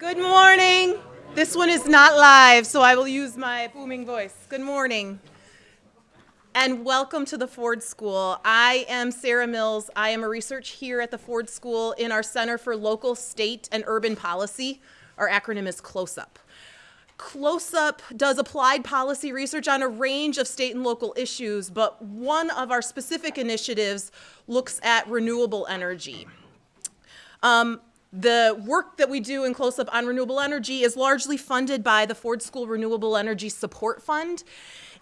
Good morning. This one is not live, so I will use my booming voice. Good morning. And welcome to the Ford School. I am Sarah Mills. I am a research here at the Ford School in our Center for Local, State, and Urban Policy. Our acronym is CLOSUP. CLOSUP does applied policy research on a range of state and local issues, but one of our specific initiatives looks at renewable energy. Um, the work that we do in CLOSUP on renewable energy is largely funded by the Ford School Renewable Energy Support Fund.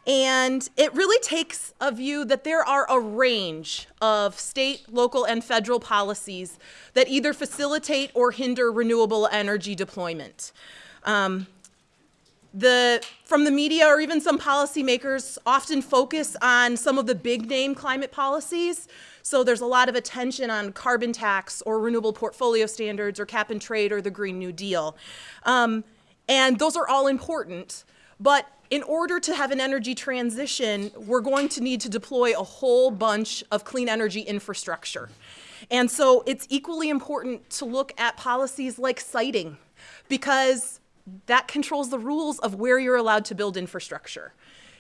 And it really takes a view that there are a range of state, local, and federal policies that either facilitate or hinder renewable energy deployment. Um, the, from the media or even some policymakers often focus on some of the big name climate policies. So there's a lot of attention on carbon tax or renewable portfolio standards or cap and trade or the Green New Deal. Um, and those are all important. But in order to have an energy transition, we're going to need to deploy a whole bunch of clean energy infrastructure. And so it's equally important to look at policies like siting because that controls the rules of where you're allowed to build infrastructure.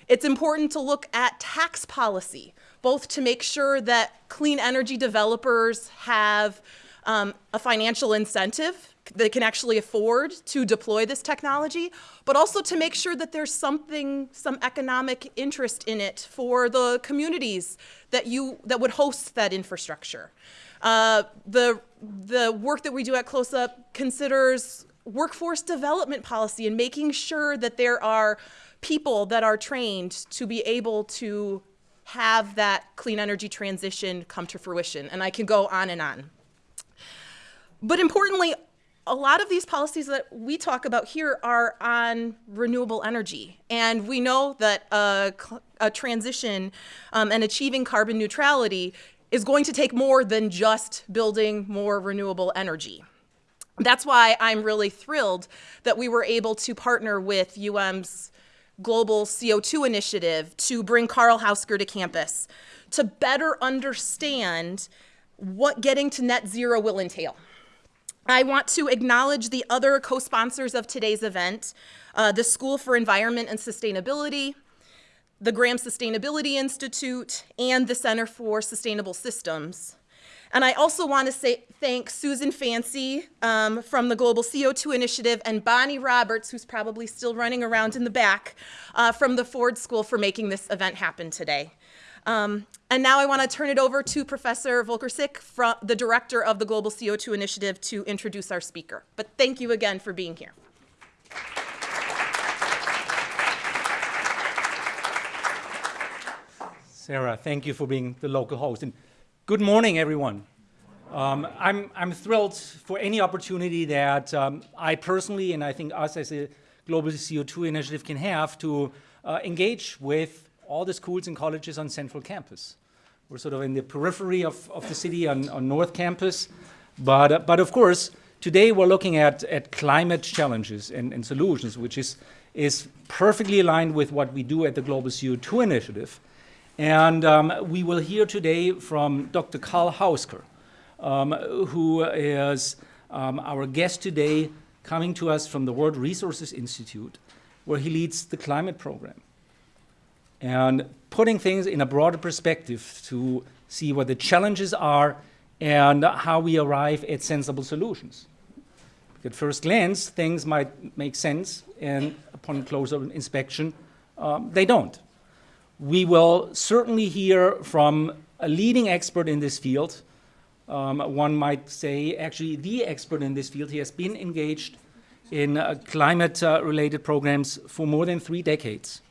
It's important to look at tax policy, both to make sure that clean energy developers have um, a financial incentive that can actually afford to deploy this technology, but also to make sure that there's something, some economic interest in it for the communities that you that would host that infrastructure. Uh, the the work that we do at CLOSUP considers workforce development policy and making sure that there are people that are trained to be able to have that clean energy transition come to fruition. And I can go on and on. But importantly, a lot of these policies that we talk about here are on renewable energy. And we know that a, a transition um, and achieving carbon neutrality is going to take more than just building more renewable energy. That's why I'm really thrilled that we were able to partner with UM's global CO2 initiative to bring Karl Hausker to campus to better understand what getting to net zero will entail. I want to acknowledge the other co-sponsors of today's event, uh, the School for Environment and Sustainability, the Graham Sustainability Institute, and the Center for Sustainable Systems. And I also want to say thank Susan Fancy um, from the Global CO2 Initiative and Bonnie Roberts, who's probably still running around in the back, uh, from the Ford School for making this event happen today. Um, and now I want to turn it over to Professor Volker Sick, from, the director of the Global CO2 Initiative, to introduce our speaker. But thank you again for being here. Sarah, thank you for being the local host. And Good morning, everyone. Um, I'm, I'm thrilled for any opportunity that um, I personally and I think us as a global CO2 initiative can have to uh, engage with all the schools and colleges on central campus. We're sort of in the periphery of, of the city on, on North Campus, but, uh, but of course, today we're looking at, at climate challenges and, and solutions, which is, is perfectly aligned with what we do at the Global CO2 Initiative. And um, we will hear today from Dr. Karl Hausker, um, who is um, our guest today, coming to us from the World Resources Institute, where he leads the climate program. And putting things in a broader perspective to see what the challenges are and how we arrive at sensible solutions. At first glance, things might make sense, and upon closer inspection, um, they don't. We will certainly hear from a leading expert in this field. Um, one might say actually the expert in this field. He has been engaged in uh, climate-related uh, programs for more than three decades.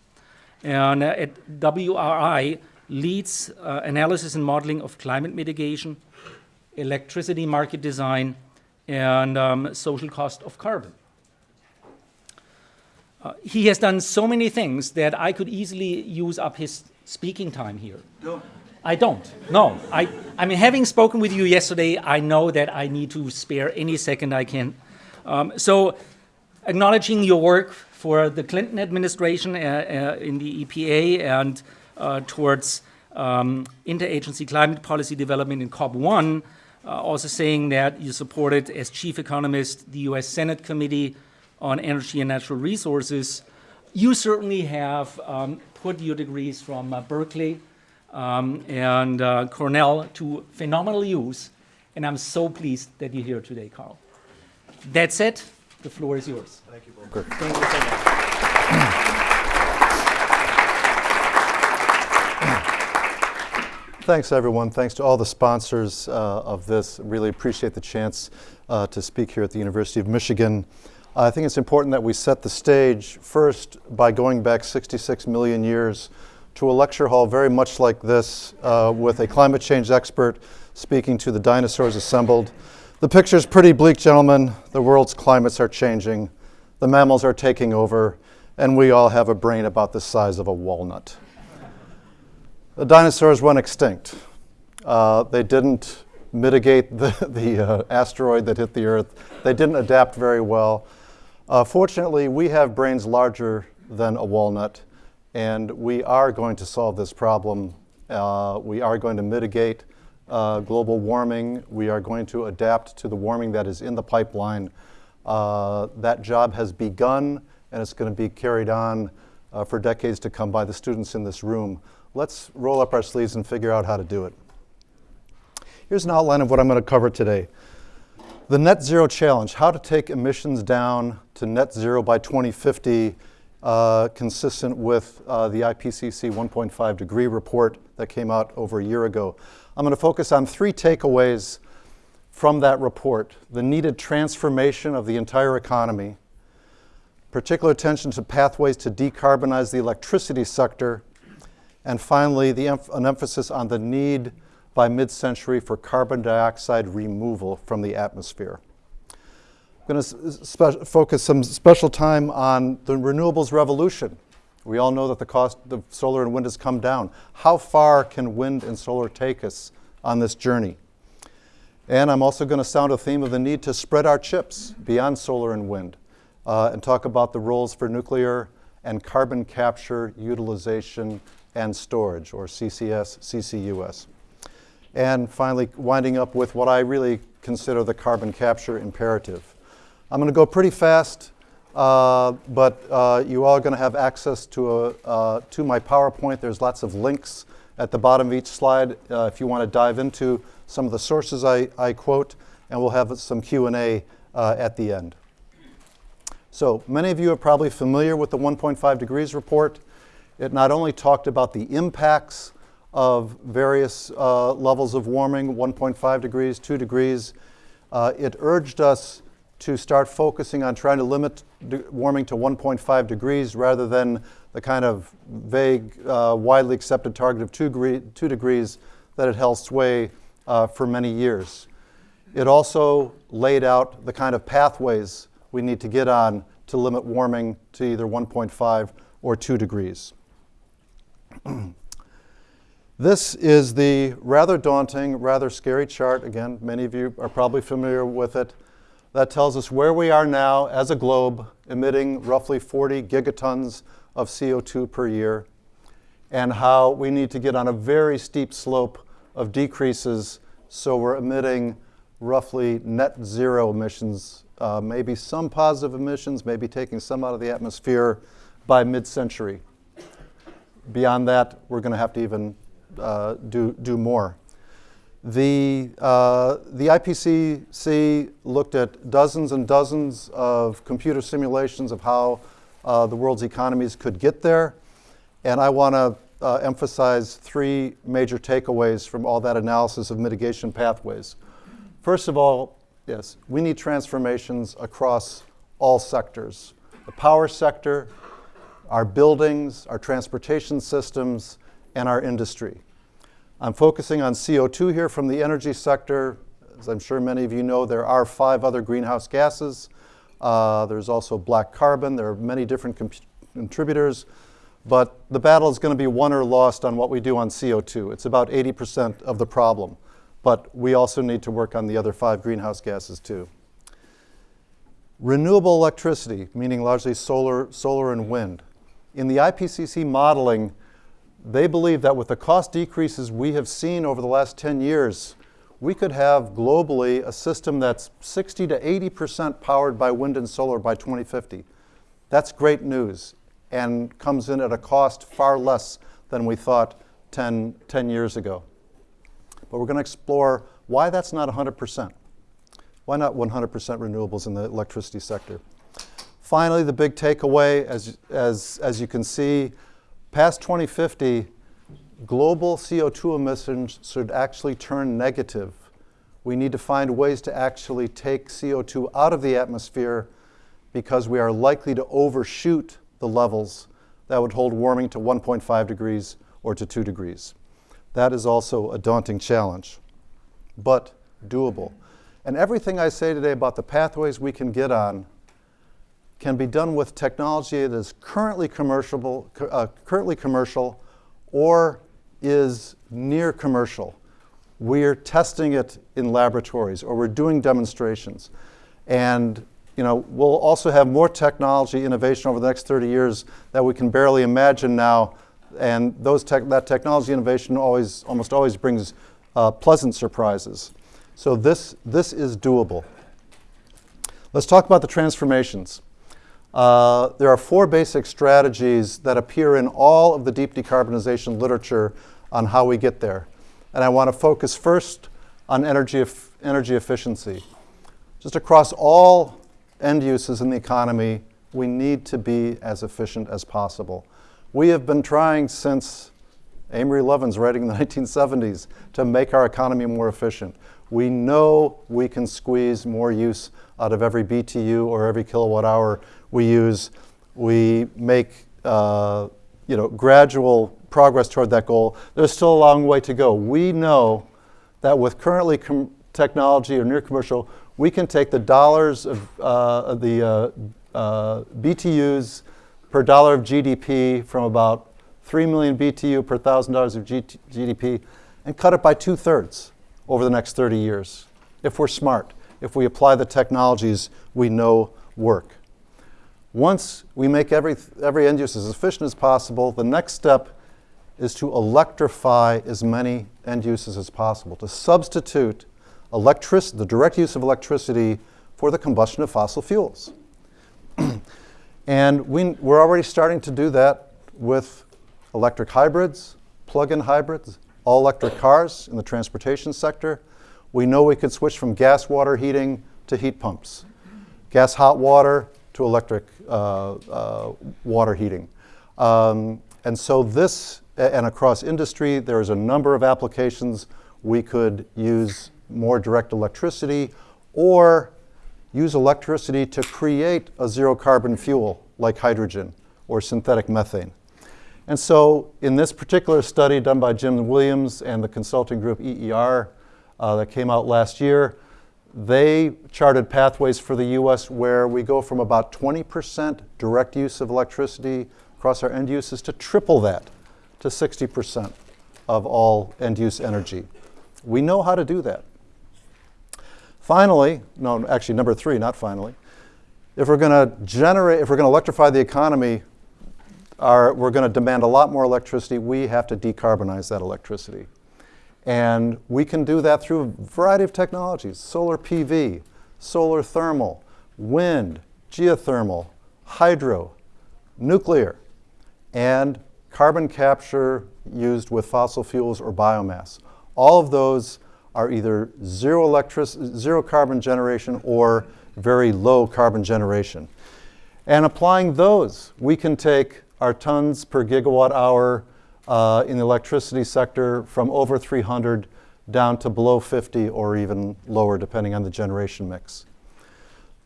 And uh, at WRI leads uh, analysis and modeling of climate mitigation, electricity market design, and um, social cost of carbon. Uh, he has done so many things that I could easily use up his speaking time here. No. I don't. No. I, I mean, having spoken with you yesterday, I know that I need to spare any second I can. Um, so, acknowledging your work for the Clinton administration uh, uh, in the EPA and uh, towards um, interagency climate policy development in COP1, uh, also saying that you supported, as chief economist, the US Senate Committee on Energy and Natural Resources. You certainly have um, put your degrees from uh, Berkeley um, and uh, Cornell to phenomenal use, and I'm so pleased that you're here today, Karl. That's it. the floor is yours. Thank you, Volker. Thank you so much. Thanks, everyone. Thanks to all the sponsors uh, of this. Really appreciate the chance uh, to speak here at the University of Michigan. I think it's important that we set the stage first by going back 66 million years to a lecture hall very much like this uh, with a climate change expert speaking to the dinosaurs assembled. The picture's pretty bleak, gentlemen. The world's climates are changing, the mammals are taking over, and we all have a brain about the size of a walnut. The dinosaurs went extinct. Uh, they didn't mitigate the, the uh, asteroid that hit the Earth. They didn't adapt very well. Uh, fortunately, we have brains larger than a walnut, and we are going to solve this problem. Uh, we are going to mitigate uh, global warming. We are going to adapt to the warming that is in the pipeline. Uh, that job has begun, and it's going to be carried on for decades to come by the students in this room let's roll up our sleeves and figure out how to do it. Here's an outline of what I'm going to cover today. The net zero challenge, how to take emissions down to net zero by 2050, uh, consistent with uh, the IPCC 1.5 degree report that came out over a year ago. I'm going to focus on three takeaways from that report. The needed transformation of the entire economy, particular attention to pathways to decarbonize the electricity sector, and finally, emph an emphasis on the need by mid-century for carbon dioxide removal from the atmosphere. I'm going to focus some special time on the renewables revolution. We all know that the cost of solar and wind has come down. How far can wind and solar take us on this journey? And I'm also going to sound a theme of the need to spread our chips beyond solar and wind uh, and talk about the roles for nuclear and carbon capture, utilization, and storage, or CCS, CCUS. And finally, winding up with what I really consider the carbon capture imperative. I'm going to go pretty fast, uh, but uh, you all are going to have access to, a, uh, to my PowerPoint. There's lots of links at the bottom of each slide uh, if you want to dive into some of the sources I, I quote, and we'll have some Q&A uh, at the end. So many of you are probably familiar with the 1.5 degrees report. It not only talked about the impacts of various uh, levels of warming, 1.5 degrees, 2 degrees, uh, it urged us to start focusing on trying to limit warming to 1.5 degrees rather than the kind of vague, uh, widely accepted target of 2, degree, two degrees that had held sway uh, for many years. It also laid out the kind of pathways we need to get on to limit warming to either 1.5 or 2 degrees. this is the rather daunting, rather scary chart. Again, many of you are probably familiar with it. That tells us where we are now as a globe, emitting roughly 40 gigatons of CO2 per year, and how we need to get on a very steep slope of decreases so we're emitting roughly net zero emissions, uh, maybe some positive emissions, maybe taking some out of the atmosphere by mid-century beyond that, we're going to have to even uh, do, do more. The, uh, the IPCC looked at dozens and dozens of computer simulations of how uh, the world's economies could get there. And I want to uh, emphasize three major takeaways from all that analysis of mitigation pathways. First of all, yes, we need transformations across all sectors. The power sector, our buildings, our transportation systems, and our industry. I'm focusing on CO2 here from the energy sector. As I'm sure many of you know, there are five other greenhouse gases. Uh, there's also black carbon. There are many different contributors. But the battle is going to be won or lost on what we do on CO2. It's about 80% of the problem. But we also need to work on the other five greenhouse gases too. Renewable electricity, meaning largely solar, solar and wind in the IPCC modeling, they believe that with the cost decreases we have seen over the last 10 years, we could have globally a system that's 60 to 80% powered by wind and solar by 2050. That's great news and comes in at a cost far less than we thought 10, 10 years ago. But we're going to explore why that's not 100%. Why not 100% renewables in the electricity sector? Finally, the big takeaway, as, as, as you can see, past 2050, global CO2 emissions should actually turn negative. We need to find ways to actually take CO2 out of the atmosphere because we are likely to overshoot the levels that would hold warming to 1.5 degrees or to 2 degrees. That is also a daunting challenge, but doable. And everything I say today about the pathways we can get on can be done with technology that is currently commercial, uh, currently commercial or is near commercial. We're testing it in laboratories or we're doing demonstrations. And you know, we'll also have more technology innovation over the next 30 years that we can barely imagine now. And those tech, that technology innovation always, almost always brings uh, pleasant surprises. So this, this is doable. Let's talk about the transformations. Uh, there are four basic strategies that appear in all of the deep decarbonization literature on how we get there. And I want to focus first on energy, energy efficiency. Just across all end uses in the economy, we need to be as efficient as possible. We have been trying since Amory Lovins writing in the 1970s to make our economy more efficient. We know we can squeeze more use out of every BTU or every kilowatt hour we use. We make uh, you know, gradual progress toward that goal. There's still a long way to go. We know that with currently technology or near commercial, we can take the dollars of uh, the uh, uh BTUs per dollar of GDP from about 3 million BTU per thousand dollars of G GDP and cut it by two thirds over the next 30 years if we're smart, if we apply the technologies we know work. Once we make every, every end use as efficient as possible, the next step is to electrify as many end uses as possible, to substitute electric, the direct use of electricity for the combustion of fossil fuels. and we, we're already starting to do that with electric hybrids, plug-in hybrids, all-electric cars in the transportation sector. We know we could switch from gas water heating to heat pumps, gas hot water to electric uh, uh, water heating. Um, and so this, and across industry, there's a number of applications we could use more direct electricity or use electricity to create a zero carbon fuel like hydrogen or synthetic methane. And so in this particular study done by Jim Williams and the consulting group EER uh, that came out last year, they charted pathways for the US where we go from about 20% direct use of electricity across our end uses to triple that to 60% of all end use energy. We know how to do that. Finally, no, actually, number three, not finally, if we're going to generate, if we're going to electrify the economy, our, we're going to demand a lot more electricity. We have to decarbonize that electricity. And we can do that through a variety of technologies, solar PV, solar thermal, wind, geothermal, hydro, nuclear, and carbon capture used with fossil fuels or biomass. All of those are either zero, electric, zero carbon generation or very low carbon generation. And applying those, we can take our tons per gigawatt hour uh, in the electricity sector from over 300 down to below 50 or even lower depending on the generation mix.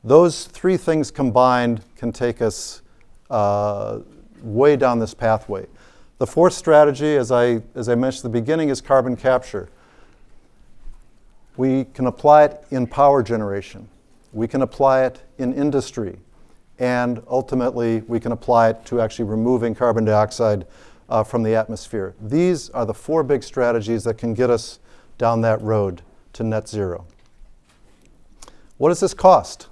Those three things combined can take us uh, way down this pathway. The fourth strategy, as I, as I mentioned at the beginning, is carbon capture. We can apply it in power generation. We can apply it in industry. And ultimately, we can apply it to actually removing carbon dioxide uh, from the atmosphere. These are the four big strategies that can get us down that road to net zero. What does this cost?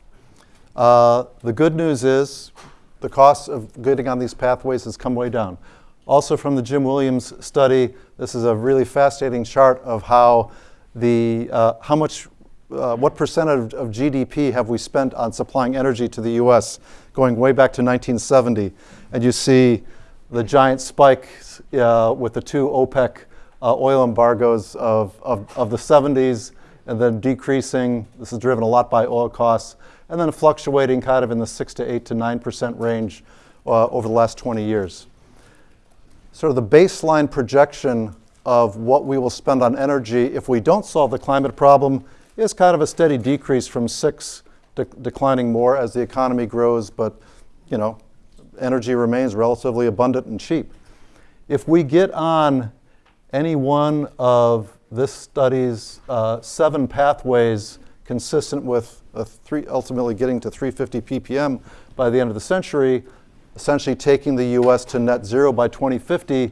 Uh, the good news is the cost of getting on these pathways has come way down. Also from the Jim Williams study, this is a really fascinating chart of how the, uh, how much, uh, what percent of, of GDP have we spent on supplying energy to the US going way back to 1970. And you see the giant spike uh, with the two OPEC uh, oil embargoes of, of, of the 70s and then decreasing. This is driven a lot by oil costs and then fluctuating kind of in the 6 to 8 to 9% range uh, over the last 20 years. Sort of the baseline projection of what we will spend on energy if we don't solve the climate problem is kind of a steady decrease from 6 de declining more as the economy grows, but you know, energy remains relatively abundant and cheap. If we get on any one of this study's uh, seven pathways consistent with three, ultimately getting to 350 ppm by the end of the century, essentially taking the US to net zero by 2050,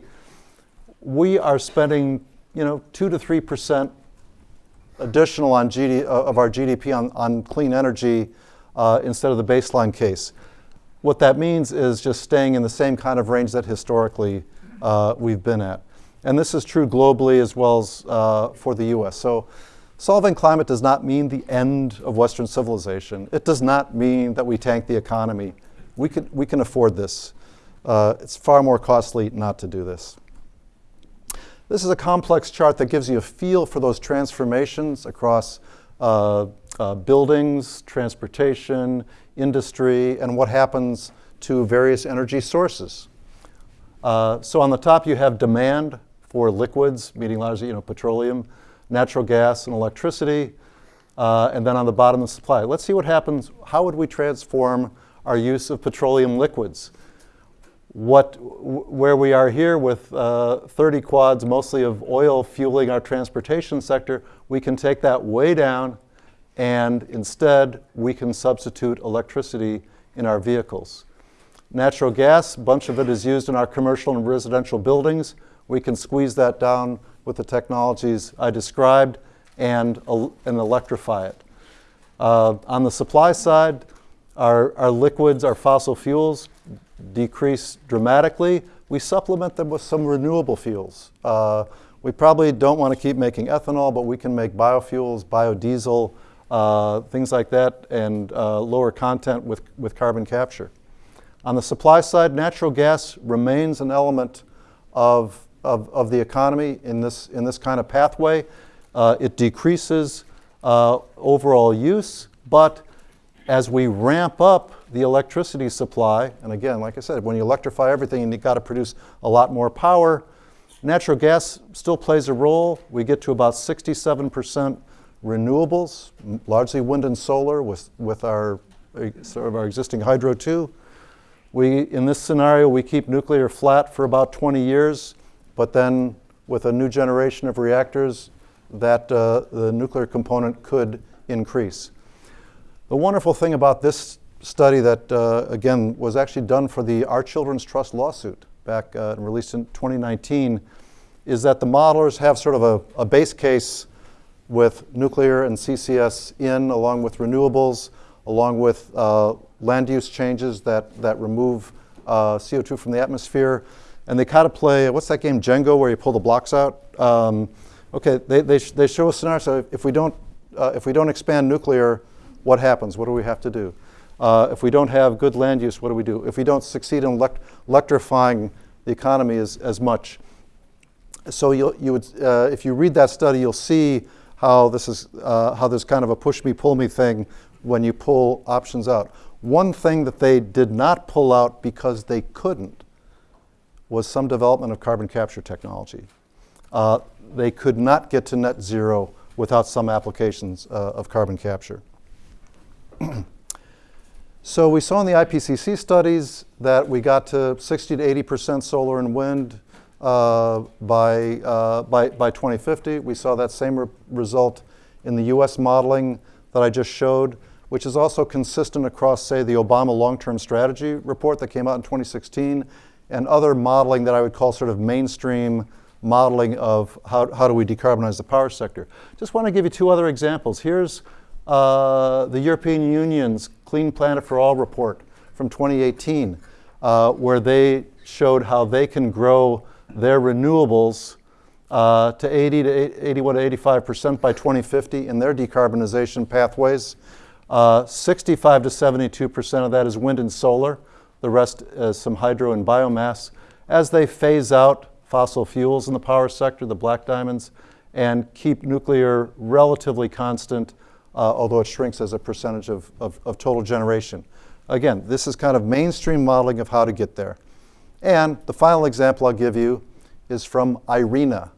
we are spending you know, 2 to 3% additional on GD, uh, of our GDP on, on clean energy uh, instead of the baseline case. What that means is just staying in the same kind of range that historically uh, we've been at. And this is true globally as well as uh, for the US. So solving climate does not mean the end of Western civilization. It does not mean that we tank the economy. We can, we can afford this. Uh, it's far more costly not to do this. This is a complex chart that gives you a feel for those transformations across buildings, transportation, industry, and what happens to various energy sources. Uh, so on the top you have demand for liquids, meaning largely you know, petroleum, natural gas, and electricity. Uh, and then on the bottom the supply. Let's see what happens. How would we transform our use of petroleum liquids? What, where we are here with uh, 30 quads, mostly of oil fueling our transportation sector, we can take that way down and instead we can substitute electricity in our vehicles. Natural gas, a bunch of it is used in our commercial and residential buildings. We can squeeze that down with the technologies I described and, and electrify it. Uh, on the supply side, our, our liquids, our fossil fuels, decrease dramatically, we supplement them with some renewable fuels. Uh, we probably don't want to keep making ethanol, but we can make biofuels, biodiesel, uh, things like that, and uh, lower content with, with carbon capture. On the supply side, natural gas remains an element of, of, of the economy in this, in this kind of pathway. Uh, it decreases uh, overall use, but as we ramp up the electricity supply, and again, like I said, when you electrify everything, and you've got to produce a lot more power. Natural gas still plays a role. We get to about 67% renewables, largely wind and solar with, with our, sort of our existing hydro too. We, in this scenario, we keep nuclear flat for about 20 years, but then with a new generation of reactors, that uh, the nuclear component could increase. The wonderful thing about this study that, uh, again, was actually done for the Our Children's Trust lawsuit back uh, and released in 2019 is that the modelers have sort of a, a, base case with nuclear and CCS in, along with renewables, along with uh, land use changes that, that remove uh, CO2 from the atmosphere. And they kind of play, what's that game, Jenga, where you pull the blocks out? Um, okay, they, they, sh they show a scenario, so if we don't, uh, if we don't expand nuclear, what happens? What do we have to do? Uh, if we don't have good land use, what do we do? If we don't succeed in elect electrifying the economy as, as much. So you would, uh, if you read that study, you'll see how this is, uh, how there's kind of a push me, pull me thing when you pull options out. One thing that they did not pull out because they couldn't was some development of carbon capture technology. Uh, they could not get to net zero without some applications uh, of carbon capture. So we saw in the IPCC studies that we got to 60 to 80% solar and wind uh, by, uh, by, by 2050. We saw that same re result in the US modeling that I just showed, which is also consistent across, say, the Obama long-term strategy report that came out in 2016 and other modeling that I would call sort of mainstream modeling of how, how do we decarbonize the power sector. Just want to give you two other examples. Here's uh, the European Union's Clean Planet for All report from 2018, uh, where they showed how they can grow their renewables uh, to 80 to 81 to 85 percent by 2050 in their decarbonization pathways. Uh, 65 to 72 percent of that is wind and solar. The rest is some hydro and biomass. As they phase out fossil fuels in the power sector, the black diamonds, and keep nuclear relatively constant, although it shrinks as a percentage of, of, of total generation. Again, this is kind of mainstream modeling of how to get there. And the final example I'll give you is from IRENA,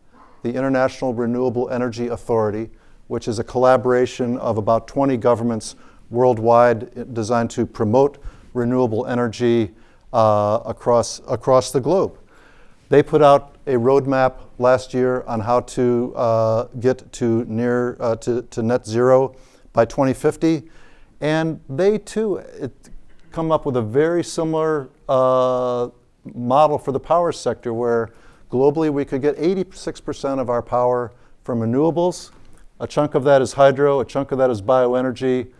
the International Renewable Energy Authority, which is a collaboration of about 20 governments worldwide designed to promote renewable energy uh, across, across the globe. They put out a roadmap last year on how to uh, get to near uh, to, to net zero by 2050, and they too it, come up with a very similar uh, model for the power sector, where globally we could get 86% of our power from renewables. A chunk of that is hydro, a chunk of that is bioenergy.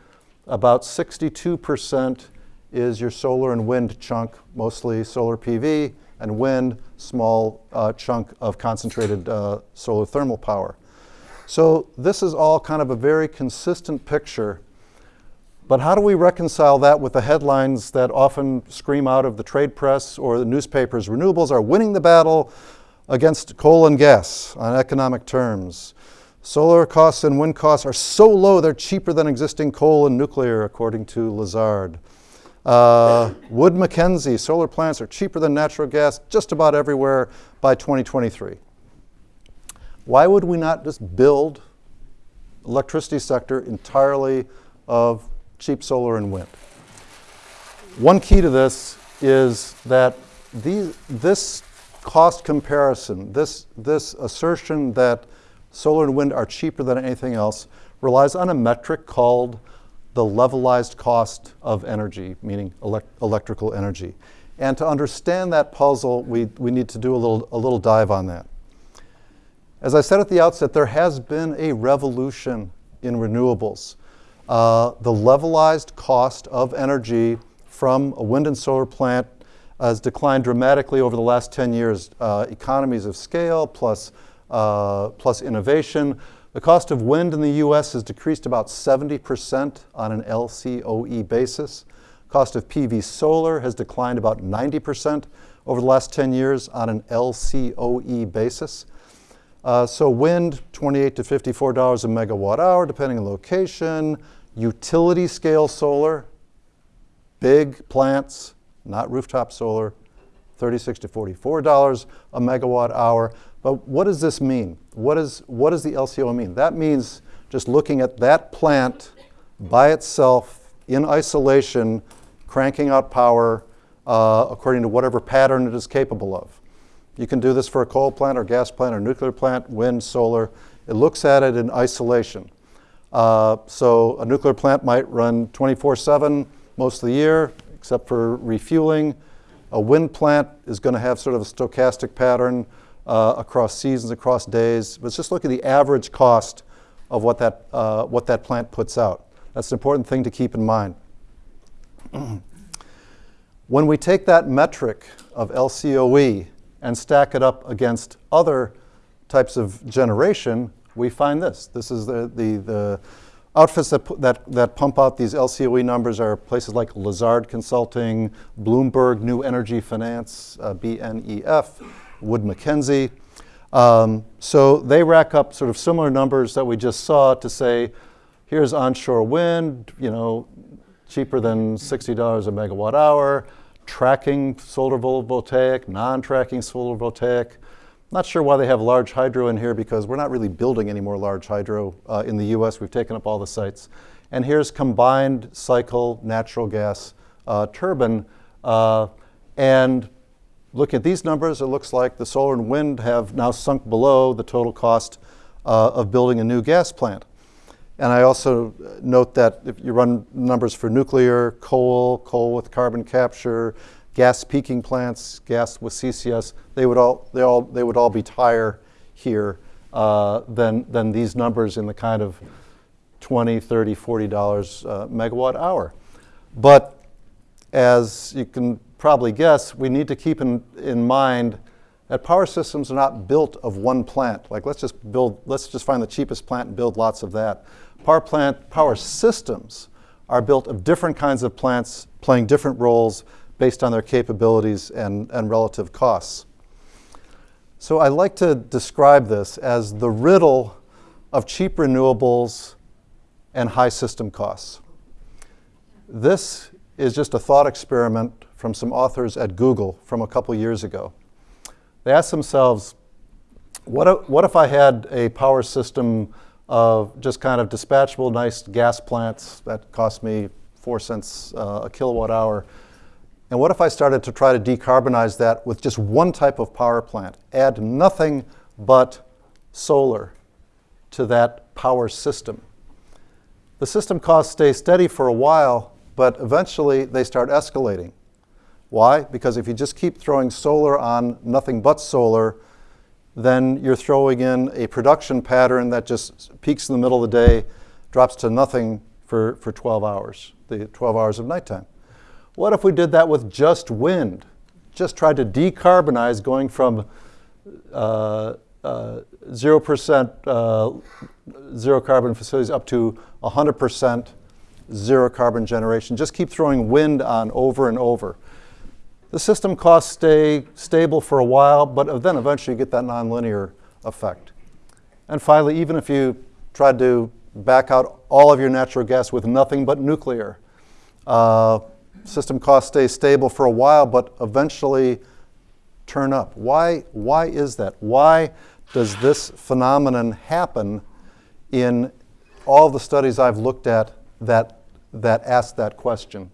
About 62% is your solar and wind chunk, mostly solar PV and wind, small uh, chunk of concentrated uh, solar thermal power. So this is all kind of a very consistent picture. But how do we reconcile that with the headlines that often scream out of the trade press or the newspapers? Renewables are winning the battle against coal and gas on economic terms. Solar costs and wind costs are so low they're cheaper than existing coal and nuclear, according to Lazard. Uh, Wood Mackenzie, solar plants are cheaper than natural gas just about everywhere by 2023. Why would we not just build electricity sector entirely of cheap solar and wind? One key to this is that these, this cost comparison, this, this assertion that solar and wind are cheaper than anything else, relies on a metric called the levelized cost of energy, meaning elect electrical energy. And to understand that puzzle, we, we need to do a little, a little dive on that. As I said at the outset, there has been a revolution in renewables. Uh, the levelized cost of energy from a wind and solar plant has declined dramatically over the last 10 years. Uh, economies of scale plus, uh, plus innovation. The cost of wind in the US has decreased about 70% on an LCOE basis. Cost of PV solar has declined about 90% over the last 10 years on an LCOE basis. Uh, so wind, 28 to $54 a megawatt hour, depending on location. Utility scale solar, big plants, not rooftop solar, 36 to $44 a megawatt hour. But what does this mean? What, is, what does the LCO mean? That means just looking at that plant by itself in isolation, cranking out power uh, according to whatever pattern it is capable of. You can do this for a coal plant or gas plant or nuclear plant, wind, solar. It looks at it in isolation. Uh, so a nuclear plant might run 24-7 most of the year, except for refueling. A wind plant is going to have sort of a stochastic pattern uh, across seasons, across days. Let's just look at the average cost of what that, uh, what that plant puts out. That's an important thing to keep in mind. when we take that metric of LCOE and stack it up against other types of generation, we find this. This is the, the, the outfits that, that, that pump out these LCOE numbers are places like Lazard Consulting, Bloomberg New Energy Finance, uh, BNEF, Wood Mackenzie. Um, so they rack up sort of similar numbers that we just saw to say, here's onshore wind, you know, cheaper than $60 a megawatt hour, tracking solar photovoltaic, non-tracking solar photovoltaic. Not sure why they have large hydro in here because we're not really building any more large hydro uh, in the US. We've taken up all the sites. And here's combined cycle natural gas uh, turbine. Uh, and Look at these numbers, it looks like the solar and wind have now sunk below the total cost uh, of building a new gas plant. And I also note that if you run numbers for nuclear, coal, coal with carbon capture, gas peaking plants, gas with CCS, they would all, they all, they would all be higher here uh, than, than these numbers in the kind of 20, 30, 40 dollars uh, megawatt hour. But as you can probably guess, we need to keep in, in mind that power systems are not built of one plant. Like let's just build, let's just find the cheapest plant and build lots of that. Power plant, power systems are built of different kinds of plants playing different roles based on their capabilities and, and relative costs. So I like to describe this as the riddle of cheap renewables and high system costs. This is just a thought experiment from some authors at Google from a couple years ago. They asked themselves, what what if I had a power system of just kind of dispatchable, nice gas plants that cost me four cents uh, a kilowatt hour? And what if I started to try to decarbonize that with just one type of power plant? Add nothing but solar to that power system. The system costs stay steady for a while, but eventually they start escalating. Why? Because if you just keep throwing solar on nothing but solar, then you're throwing in a production pattern that just peaks in the middle of the day, drops to nothing for, for 12 hours, the 12 hours of nighttime. What if we did that with just wind? Just tried to decarbonize going from uh, uh, 0% uh, zero carbon facilities up to 100% zero carbon generation. Just keep throwing wind on over and over. The system costs stay stable for a while, but then eventually you get that nonlinear effect. And finally, even if you tried to back out all of your natural gas with nothing but nuclear, uh, system costs stay stable for a while, but eventually turn up. Why, why is that? Why does this phenomenon happen in all the studies I've looked at that, that ask that question?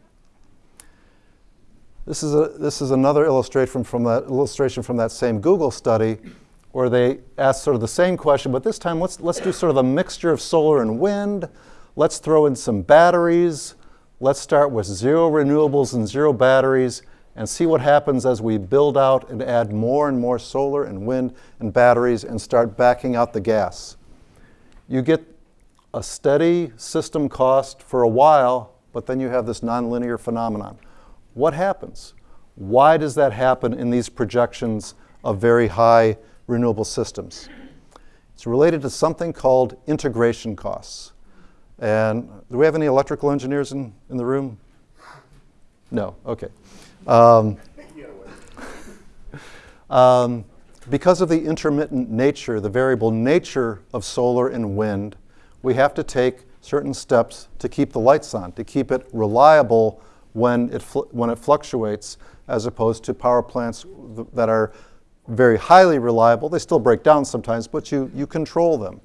This is, a, this is another illustration from, that, illustration from that same Google study where they asked sort of the same question, but this time let's, let's do sort of a mixture of solar and wind. Let's throw in some batteries. Let's start with zero renewables and zero batteries and see what happens as we build out and add more and more solar and wind and batteries and start backing out the gas. You get a steady system cost for a while, but then you have this nonlinear phenomenon. What happens? Why does that happen in these projections of very high renewable systems? It's related to something called integration costs. And do we have any electrical engineers in, in the room? No, okay. Um, um, because of the intermittent nature, the variable nature of solar and wind, we have to take certain steps to keep the lights on, to keep it reliable when it, when it fluctuates as opposed to power plants that are very highly reliable. They still break down sometimes, but you, you control them.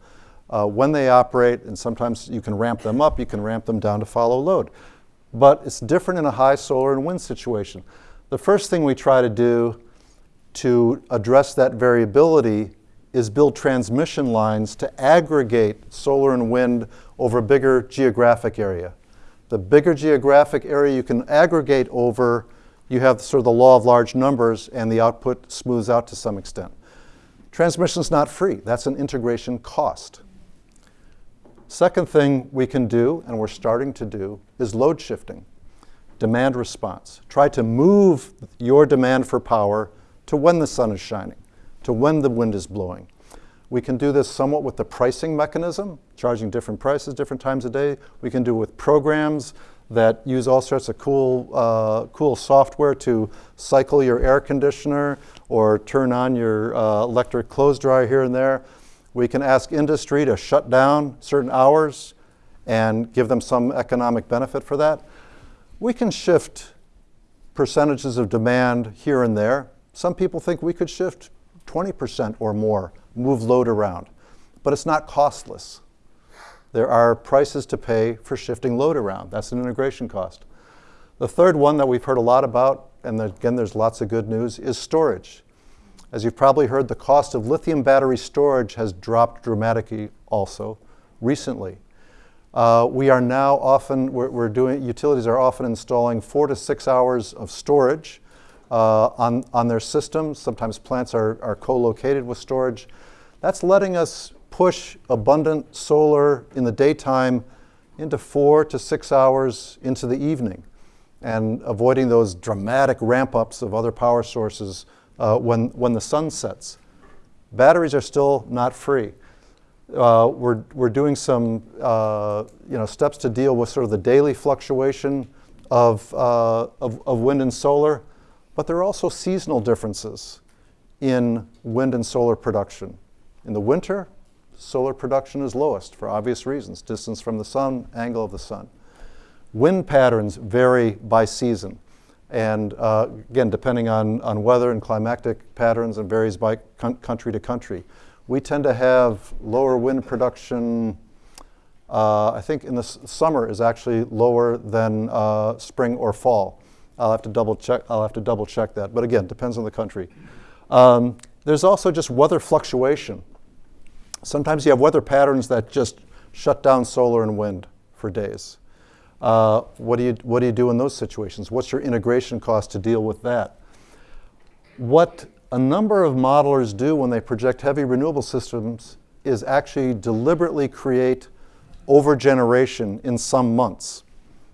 Uh, when they operate, and sometimes you can ramp them up, you can ramp them down to follow load. But it's different in a high solar and wind situation. The first thing we try to do to address that variability is build transmission lines to aggregate solar and wind over a bigger geographic area. The bigger geographic area you can aggregate over, you have sort of the law of large numbers and the output smooths out to some extent. Transmission is not free. That's an integration cost. Second thing we can do, and we're starting to do, is load shifting, demand response. Try to move your demand for power to when the sun is shining, to when the wind is blowing. We can do this somewhat with the pricing mechanism, charging different prices different times a day. We can do it with programs that use all sorts of cool, uh, cool software to cycle your air conditioner or turn on your uh, electric clothes dryer here and there. We can ask industry to shut down certain hours and give them some economic benefit for that. We can shift percentages of demand here and there. Some people think we could shift 20% or more move load around. But it's not costless. There are prices to pay for shifting load around. That's an integration cost. The third one that we've heard a lot about, and again, there's lots of good news, is storage. As you've probably heard, the cost of lithium battery storage has dropped dramatically also recently. Uh, we are now often, we're, we're, doing, utilities are often installing four to six hours of storage uh, on, on their systems. Sometimes plants are, are co-located with storage. That's letting us push abundant solar in the daytime into four to six hours into the evening and avoiding those dramatic ramp ups of other power sources uh, when, when the sun sets. Batteries are still not free. Uh, we're, we're doing some uh, you know, steps to deal with sort of the daily fluctuation of, uh, of, of wind and solar, but there are also seasonal differences in wind and solar production. In the winter, solar production is lowest for obvious reasons distance from the sun, angle of the sun. Wind patterns vary by season. And uh, again, depending on, on weather and climatic patterns, and varies by country to country. We tend to have lower wind production. Uh, I think in the summer is actually lower than uh, spring or fall. I'll have to double check. I'll have to double check that. But again, depends on the country. Um, there's also just weather fluctuation. Sometimes you have weather patterns that just shut down solar and wind for days. Uh, what, do you, what do you do in those situations? What's your integration cost to deal with that? What a number of modelers do when they project heavy renewable systems is actually deliberately create overgeneration in some months.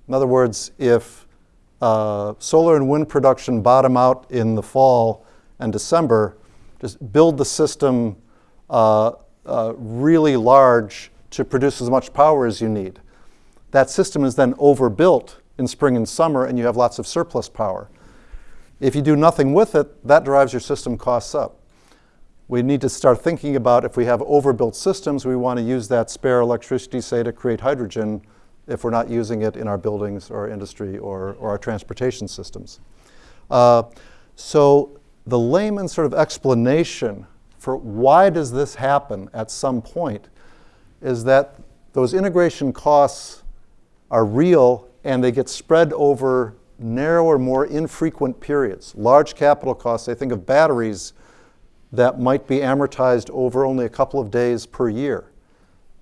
In other words, if uh, solar and wind production bottom out in the fall and December, just build the system uh, uh, really large to produce as much power as you need. That system is then overbuilt in spring and summer, and you have lots of surplus power. If you do nothing with it, that drives your system costs up. We need to start thinking about if we have overbuilt systems, we want to use that spare electricity, say, to create hydrogen if we're not using it in our buildings or our industry or, or our transportation systems. Uh, so the layman sort of explanation for why does this happen at some point is that those integration costs are real and they get spread over narrower, more infrequent periods. Large capital costs, I think of batteries that might be amortized over only a couple of days per year.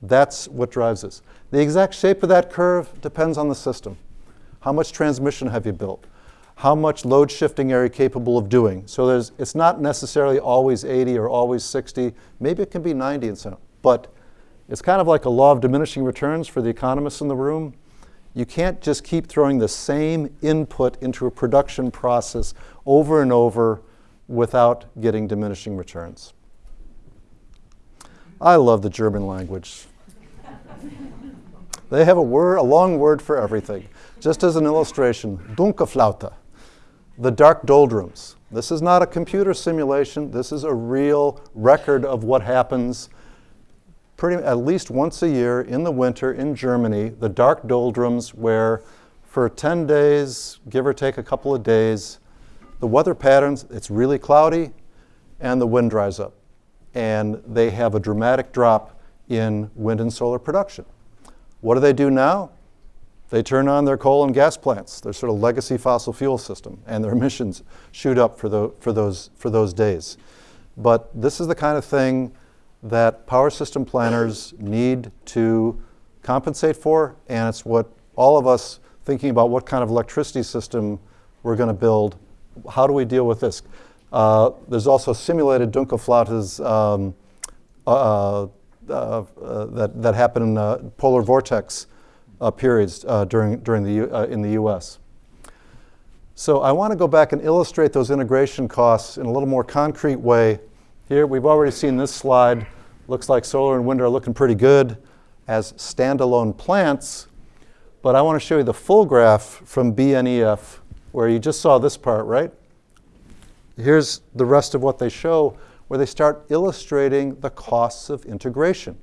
That's what drives this. The exact shape of that curve depends on the system. How much transmission have you built? How much load shifting are you capable of doing? So there's, it's not necessarily always 80 or always 60. Maybe it can be 90 and so on. But it's kind of like a law of diminishing returns for the economists in the room. You can't just keep throwing the same input into a production process over and over without getting diminishing returns. I love the German language. they have a word, a long word for everything. Just as an illustration, Dunkelflaute, the dark doldrums. This is not a computer simulation. This is a real record of what happens pretty at least once a year in the winter in Germany, the dark doldrums where for 10 days, give or take a couple of days, the weather patterns, it's really cloudy and the wind dries up. And they have a dramatic drop in wind and solar production. What do they do now? They turn on their coal and gas plants, their sort of legacy fossil fuel system, and their emissions shoot up for, the, for, those, for those days. But this is the kind of thing that power system planners need to compensate for, and it's what all of us thinking about what kind of electricity system we're going to build. How do we deal with this? Uh, there's also simulated Dunkelflautes um, uh, uh, that, that happen in uh, polar vortex uh, periods during, during the, in the US. So I want to go back and illustrate those integration costs in a little more concrete way. Here, we've already seen this slide. Looks like solar and wind are looking pretty good as standalone plants. But I want to show you the full graph from BNEF where you just saw this part, right? Here's the rest of what they show where they start illustrating the costs of integration.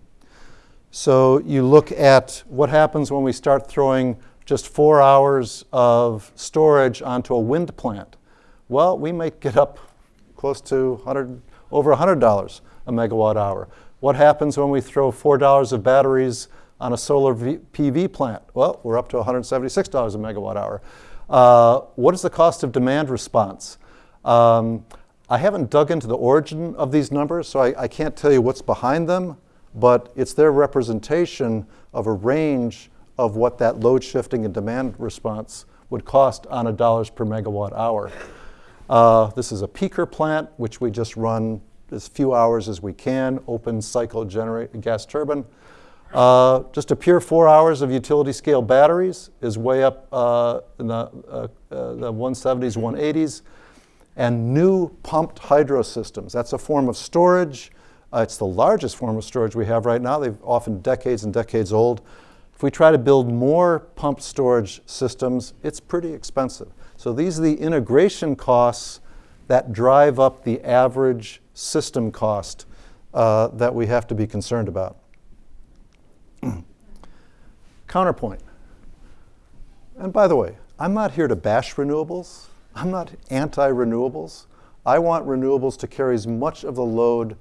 So you look at what happens when we start throwing just four hours of storage onto a wind plant. Well, we might get up close to 100, over $100 a megawatt hour. What happens when we throw $4 of batteries on a solar v PV plant? Well, we're up to $176 a megawatt hour. Uh, what is the cost of demand response? Um, I haven't dug into the origin of these numbers, so I, I can't tell you what's behind them, but it's their representation of a range of what that load shifting and demand response would cost on a dollars per megawatt hour. Uh, this is a peaker plant, which we just run as few hours as we can, open cycle generate gas turbine. Uh, just a pure four hours of utility scale batteries is way up uh, in the, uh, uh the 170s, 180s. And new pumped hydro systems. That's a form of storage. Uh, it's the largest form of storage we have right now. They're often decades and decades old. If we try to build more pumped storage systems, it's pretty expensive. So these are the integration costs that drive up the average system cost uh, that we have to be concerned about. Counterpoint. And by the way, I'm not here to bash renewables. I'm not anti-renewables. I want renewables to carry as much of the load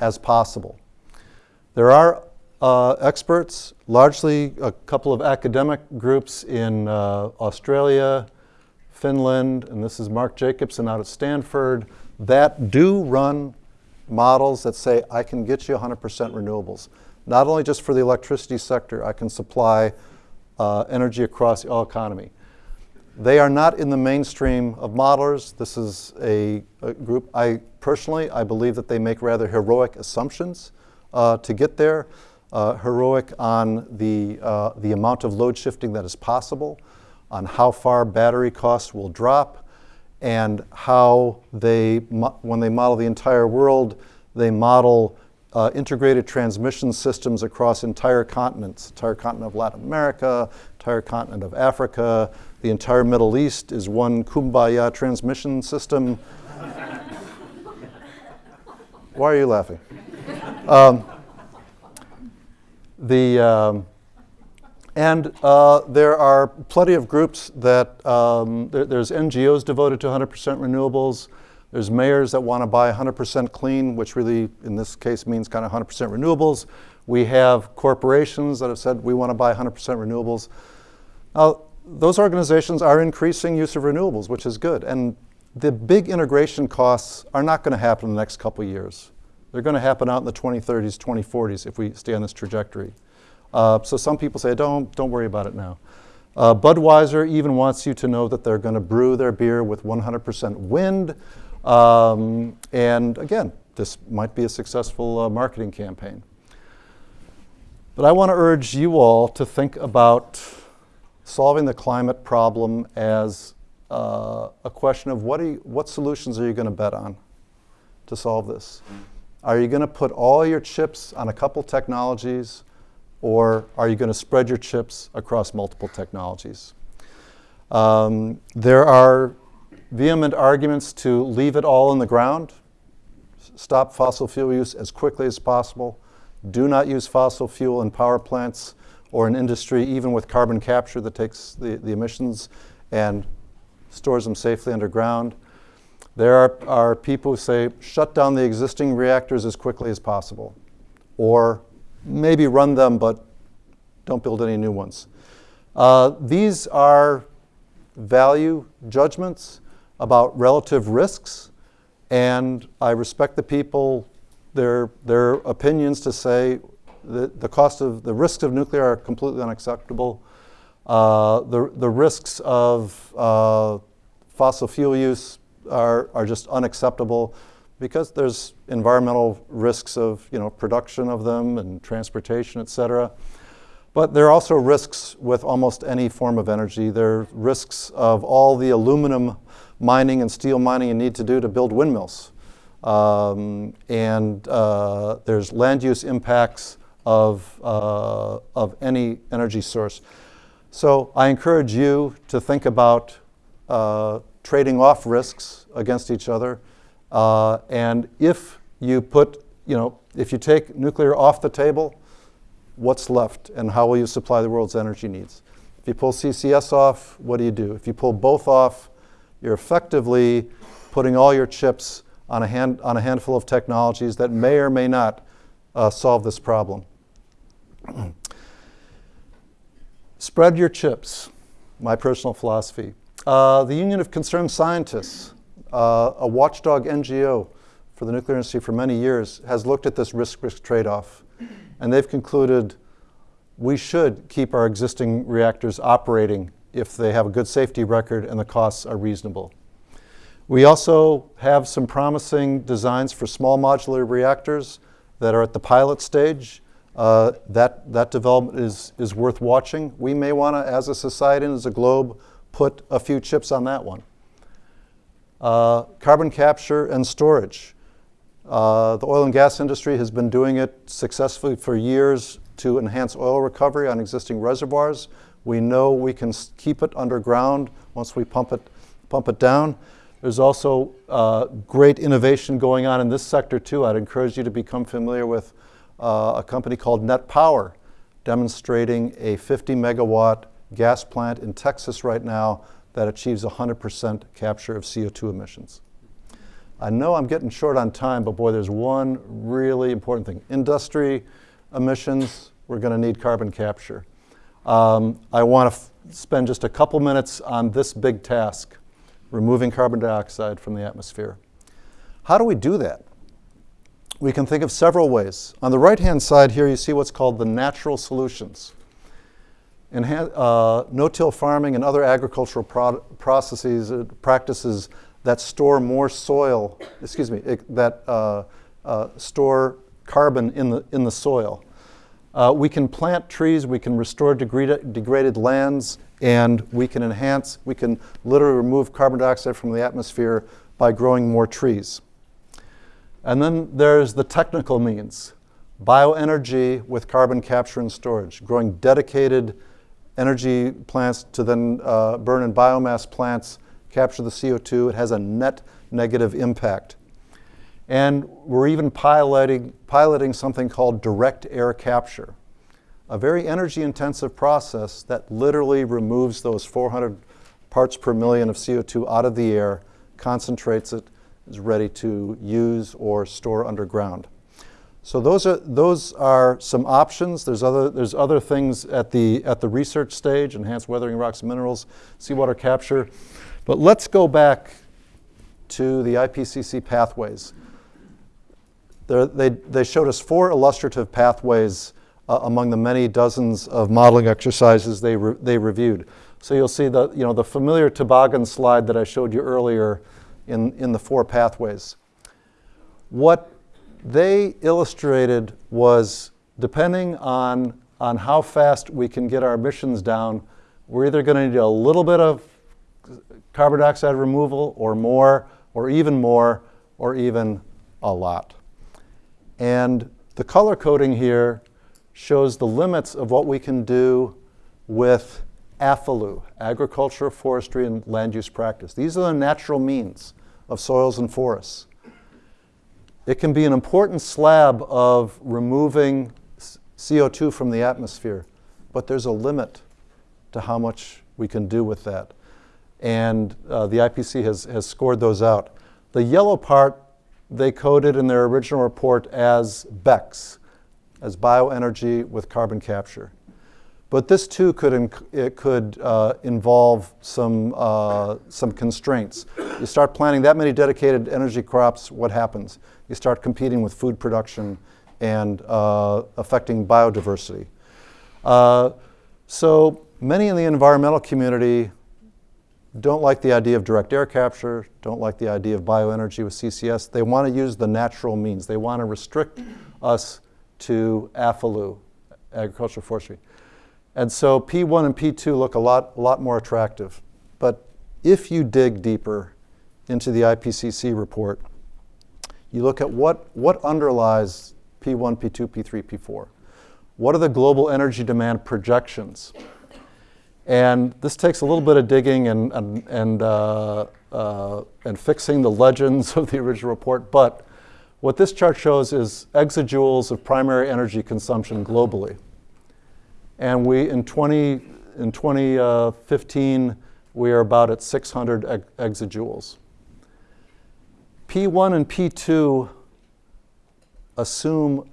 as possible. There are uh, experts, largely a couple of academic groups in uh, Australia, Finland, and this is Mark Jacobson out at Stanford, that do run models that say, I can get you 100% renewables. Not only just for the electricity sector, I can supply uh, energy across the economy. They are not in the mainstream of modelers. This is a, a group, I personally, I believe that they make rather heroic assumptions uh, to get there. Uh, heroic on the, uh, the amount of load shifting that is possible, on how far battery costs will drop, and how they, when they model the entire world, they model uh, integrated transmission systems across entire continents, entire continent of Latin America, entire continent of Africa, the entire Middle East is one kumbaya transmission system. Why are you laughing? Um, the, um, and uh, there are plenty of groups that, um, there, there's NGOs devoted to 100% renewables. There's mayors that want to buy 100% clean, which really, in this case, means kind of 100% renewables. We have corporations that have said we want to buy 100% renewables. Now, those organizations are increasing use of renewables, which is good. And the big integration costs are not going to happen in the next couple years. They're going to happen out in the 2030s, 2040s if we stay on this trajectory. Uh, so some people say, don't, don't worry about it now. Uh, Budweiser even wants you to know that they're going to brew their beer with 100% wind. Um, and again, this might be a successful uh, marketing campaign. But I want to urge you all to think about solving the climate problem as uh, a question of what, you, what solutions are you going to bet on to solve this? Are you going to put all your chips on a couple technologies or are you going to spread your chips across multiple technologies? Um, there are vehement arguments to leave it all in the ground, stop fossil fuel use as quickly as possible, do not use fossil fuel in power plants or an industry, even with carbon capture that takes the, the emissions and stores them safely underground. There are, are people who say, shut down the existing reactors as quickly as possible, or maybe run them, but don't build any new ones. Uh, these are value judgments about relative risks, and I respect the people, their, their opinions to say the, the cost of, the risks of nuclear are completely unacceptable. Uh, the, the risks of uh, fossil fuel use are, are just unacceptable because there's environmental risks of you know, production of them and transportation, et cetera. But there are also risks with almost any form of energy. There are risks of all the aluminum mining and steel mining you need to do to build windmills. Um, and uh, there's land use impacts of, uh, of any energy source. So I encourage you to think about uh, trading off risks against each other. Uh, and if you put, you know, if you take nuclear off the table, what's left and how will you supply the world's energy needs? If you pull CCS off, what do you do? If you pull both off, you're effectively putting all your chips on a, hand, on a handful of technologies that may or may not uh, solve this problem. Spread your chips, my personal philosophy. Uh, the Union of Concerned Scientists, uh, a watchdog NGO for the nuclear industry for many years, has looked at this risk-risk trade-off. And they've concluded we should keep our existing reactors operating if they have a good safety record and the costs are reasonable. We also have some promising designs for small modular reactors that are at the pilot stage. Uh, that, that development is, is worth watching. We may want to, as a society and as a globe, put a few chips on that one. Uh, carbon capture and storage. Uh, the oil and gas industry has been doing it successfully for years to enhance oil recovery on existing reservoirs. We know we can keep it underground once we pump it, pump it down. There's also uh, great innovation going on in this sector too. I'd encourage you to become familiar with uh, a company called Net Power, demonstrating a 50 megawatt gas plant in Texas right now that achieves 100% capture of CO2 emissions. I know I'm getting short on time, but boy, there's one really important thing. Industry emissions, we're going to need carbon capture. Um, I want to spend just a couple minutes on this big task, removing carbon dioxide from the atmosphere. How do we do that? We can think of several ways. On the right-hand side here, you see what's called the natural solutions. uh, no-till farming and other agricultural pro processes, uh, practices that store more soil, excuse me, it, that uh, uh, store carbon in the, in the soil. Uh, we can plant trees, we can restore degraded, degraded lands, and we can enhance, we can literally remove carbon dioxide from the atmosphere by growing more trees. And then there's the technical means. Bioenergy with carbon capture and storage, growing dedicated energy plants to then uh, burn in biomass plants capture the CO2. It has a net negative impact. And we're even piloting, piloting something called direct air capture, a very energy intensive process that literally removes those 400 parts per million of CO2 out of the air, concentrates it, is ready to use or store underground. So those are, those are some options. There's other, there's other things at the, at the research stage, enhanced weathering rocks and minerals, seawater capture. But let's go back to the IPCC pathways. They, they showed us four illustrative pathways uh, among the many dozens of modeling exercises they, re they reviewed. So you'll see the, you know, the familiar toboggan slide that I showed you earlier in, in the four pathways. What they illustrated was depending on, on how fast we can get our emissions down, we're either going to need a little bit of carbon dioxide removal or more, or even more, or even a lot. And the color coding here shows the limits of what we can do with AFOLU, agriculture, forestry, and land use practice. These are the natural means of soils and forests. It can be an important slab of removing CO2 from the atmosphere, but there's a limit to how much we can do with that and uh, the IPC has, has scored those out. The yellow part they coded in their original report as BECCS, as bioenergy with carbon capture. But this too could, it could uh, involve some, uh, some constraints. You start planting that many dedicated energy crops, what happens? You start competing with food production and uh, affecting biodiversity. Uh, so many in the environmental community don't like the idea of direct air capture, don't like the idea of bioenergy with CCS. They want to use the natural means. They want to restrict us to AFOLU, agricultural forestry. And so P1 and P2 look a lot, a lot more attractive. But if you dig deeper into the IPCC report, you look at what, what underlies P1, P2, P3, P4. What are the global energy demand projections? And this takes a little bit of digging and, and, and, uh, uh, and fixing the legends of the original report. But what this chart shows is exajoules of primary energy consumption globally. And we, in, 20, in 2015, we are about at 600 exajoules. P1 and P2 assume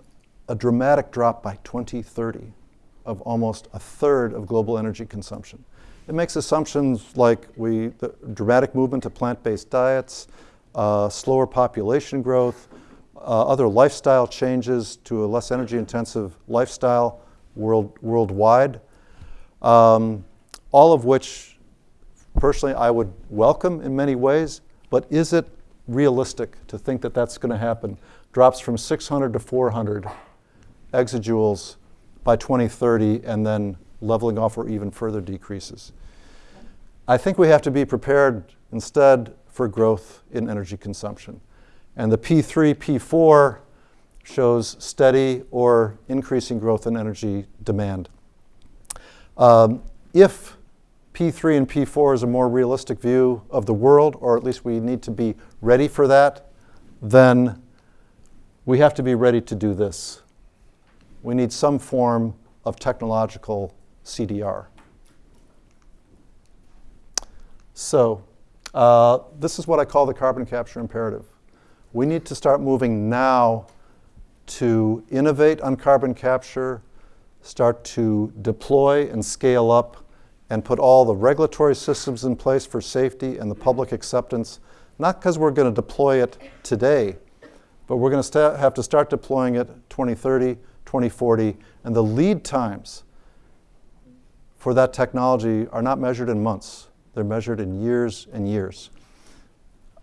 a dramatic drop by 2030 of almost a third of global energy consumption. It makes assumptions like we, the dramatic movement to plant-based diets, uh, slower population growth, uh, other lifestyle changes to a less energy-intensive lifestyle world, worldwide, um, all of which, personally, I would welcome in many ways, but is it realistic to think that that's going to happen? Drops from 600 to 400 exajoules by 2030 and then leveling off or even further decreases. I think we have to be prepared instead for growth in energy consumption. And the P3, P4 shows steady or increasing growth in energy demand. Um, if P3 and P4 is a more realistic view of the world, or at least we need to be ready for that, then we have to be ready to do this. We need some form of technological CDR. So, uh, this is what I call the carbon capture imperative. We need to start moving now to innovate on carbon capture, start to deploy and scale up, and put all the regulatory systems in place for safety and the public acceptance, not because we're going to deploy it today, but we're going to have to start deploying it 2030, 2040, and the lead times for that technology are not measured in months. They're measured in years and years.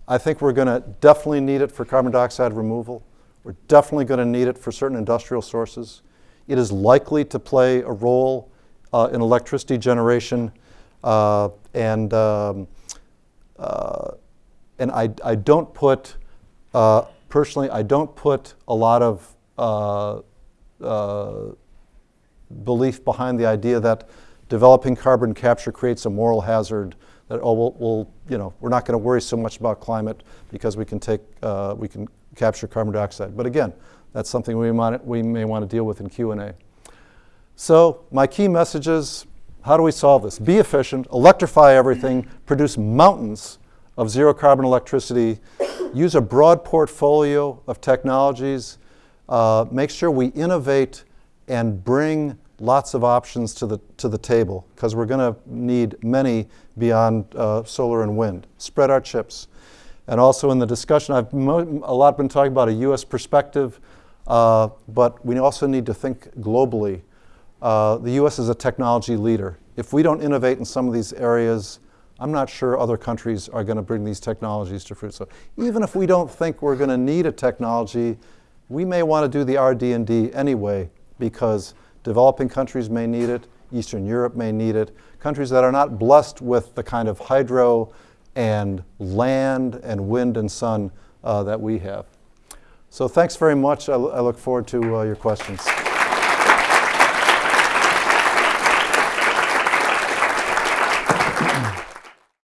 I think we're going to definitely need it for carbon dioxide removal. We're definitely going to need it for certain industrial sources. It is likely to play a role uh, in electricity generation, uh, and um, uh, and I, I don't put uh, personally I don't put a lot of uh, uh, belief behind the idea that developing carbon capture creates a moral hazard that oh we'll, we'll you know we're not going to worry so much about climate because we can take we can capture carbon dioxide. But again, that's something we, might, we may want to deal with in Q&A. So my key messages, how do we solve this? Be efficient, electrify everything, produce mountains of zero carbon electricity, use a broad portfolio of technologies, uh, make sure we innovate and bring lots of options to the, to the table because we're going to need many beyond uh, solar and wind. Spread our chips. And also in the discussion, I've a lot been talking about a U.S. perspective, uh, but we also need to think globally. Uh, the U.S. is a technology leader. If we don't innovate in some of these areas, I'm not sure other countries are going to bring these technologies to fruit. So even if we don't think we're going to need a technology, we may want to do the RD&D anyway because developing countries may need it, Eastern Europe may need it. Countries that are not blessed with the kind of hydro and land and wind and sun uh, that we have. So thanks very much. I, I look forward to uh, your questions.